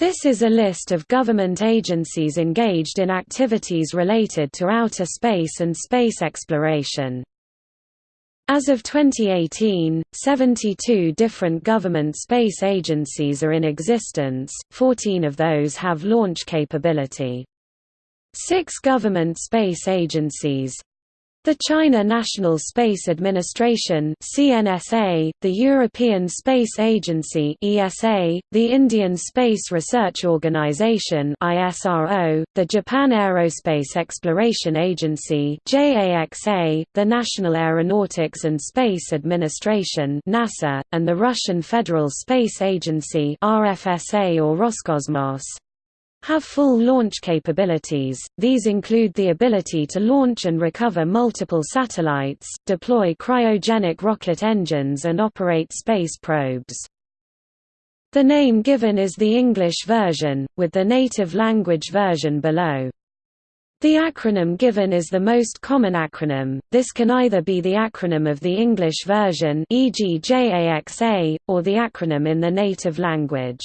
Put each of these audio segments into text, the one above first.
This is a list of government agencies engaged in activities related to outer space and space exploration. As of 2018, 72 different government space agencies are in existence, 14 of those have launch capability. Six government space agencies, the China National Space Administration (CNSA), the European Space Agency (ESA), the Indian Space Research Organisation (ISRO), the Japan Aerospace Exploration Agency (JAXA), the National Aeronautics and Space Administration (NASA), and the Russian Federal Space Agency (RFSA or Roscosmos) have full launch capabilities, these include the ability to launch and recover multiple satellites, deploy cryogenic rocket engines and operate space probes. The name given is the English version, with the native language version below. The acronym given is the most common acronym, this can either be the acronym of the English version e.g. JAXA, or the acronym in the native language.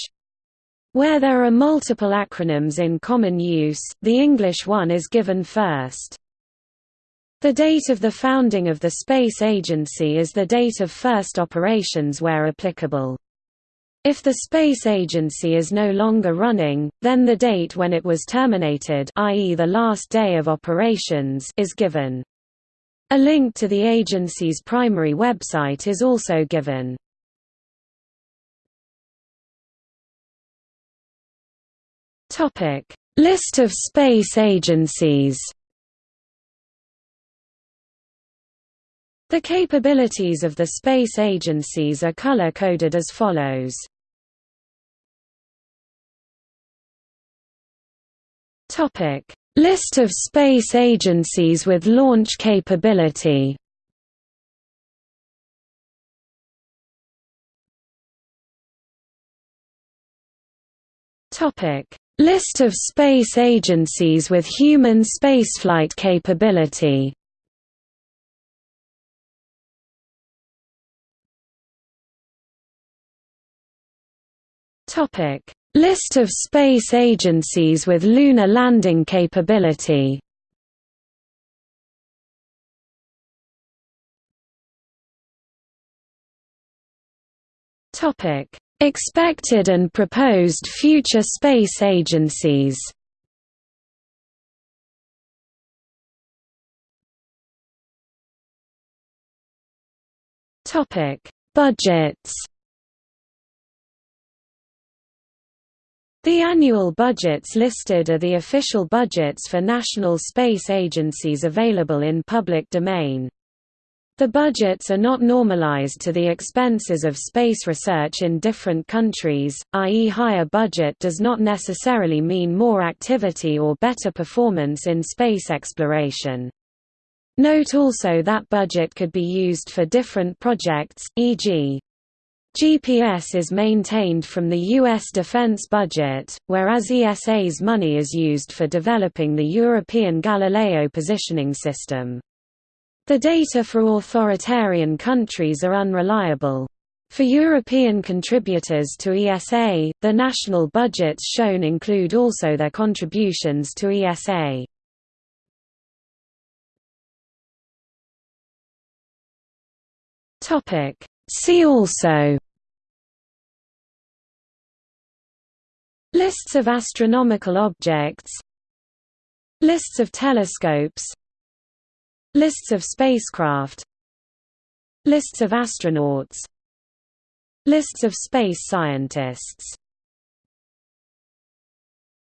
Where there are multiple acronyms in common use, the English one is given first. The date of the founding of the Space Agency is the date of first operations where applicable. If the Space Agency is no longer running, then the date when it was terminated i.e. the last day of operations is given. A link to the agency's primary website is also given. Topic: List of space agencies. The capabilities of the space agencies are color-coded as follows. Topic: List of space agencies with launch capability. Topic: List of space agencies with human spaceflight capability. List of space agencies with lunar landing capability. Topic Expected and proposed future space agencies Topic: Budgets The annual budgets listed are the official budgets for national space agencies available in public domain. The budgets are not normalized to the expenses of space research in different countries, i.e. higher budget does not necessarily mean more activity or better performance in space exploration. Note also that budget could be used for different projects, e.g. GPS is maintained from the U.S. defense budget, whereas ESA's money is used for developing the European Galileo positioning system. The data for authoritarian countries are unreliable. For European contributors to ESA, the national budgets shown include also their contributions to ESA. See also Lists of astronomical objects Lists of telescopes Lists of spacecraft. Lists of astronauts. Lists of space scientists